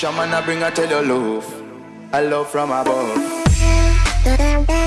Shaman, I bring a tell you love. A love from above.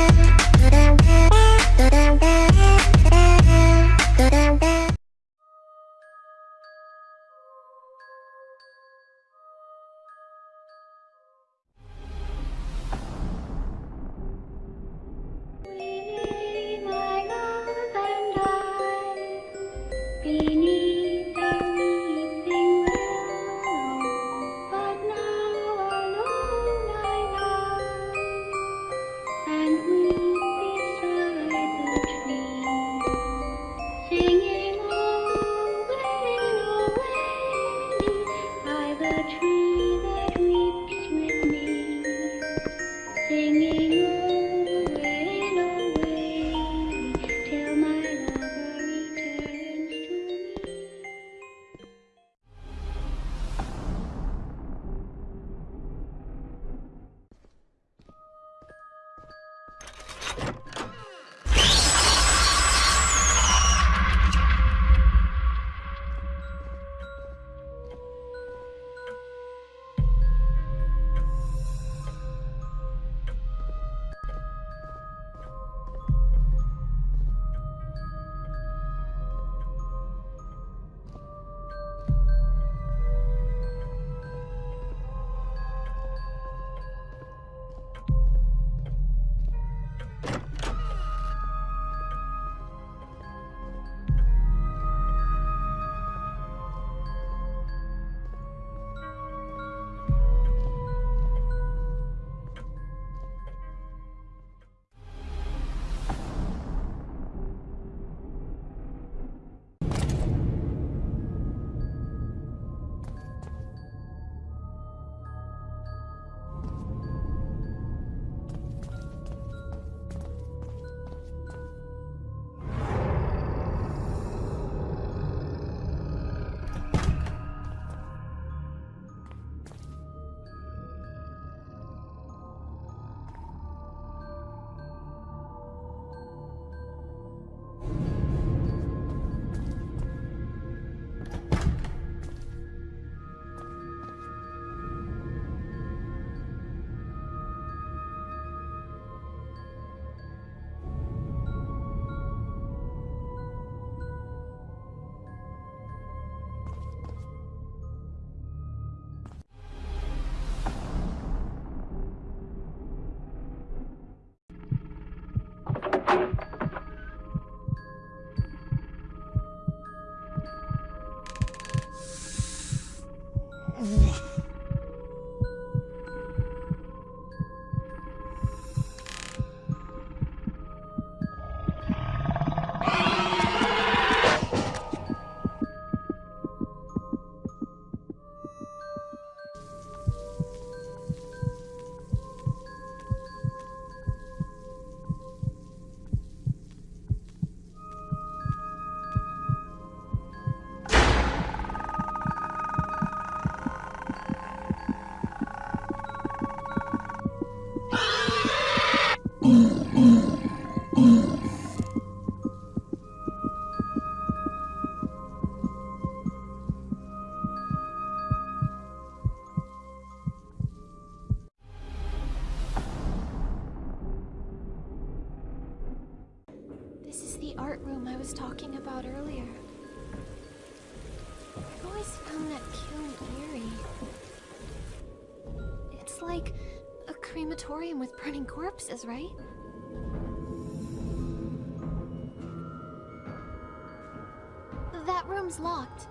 Was talking about earlier. I've always found that kiln eerie. It's like a crematorium with burning corpses, right? That room's locked.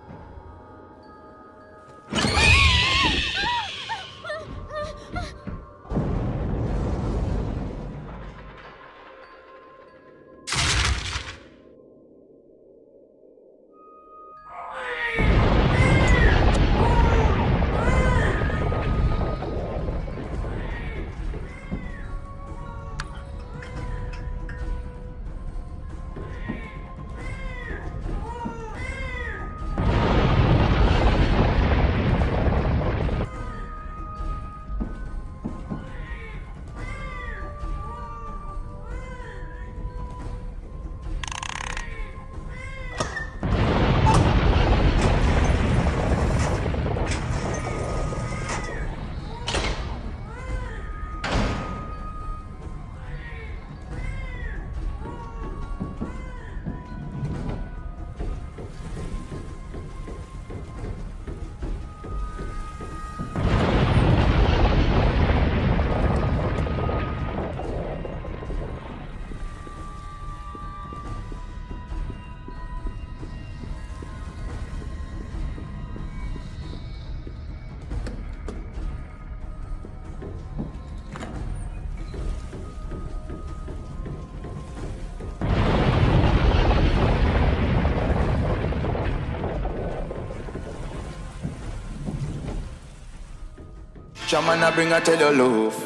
Shaman I bring her tell your love,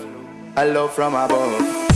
a love from above.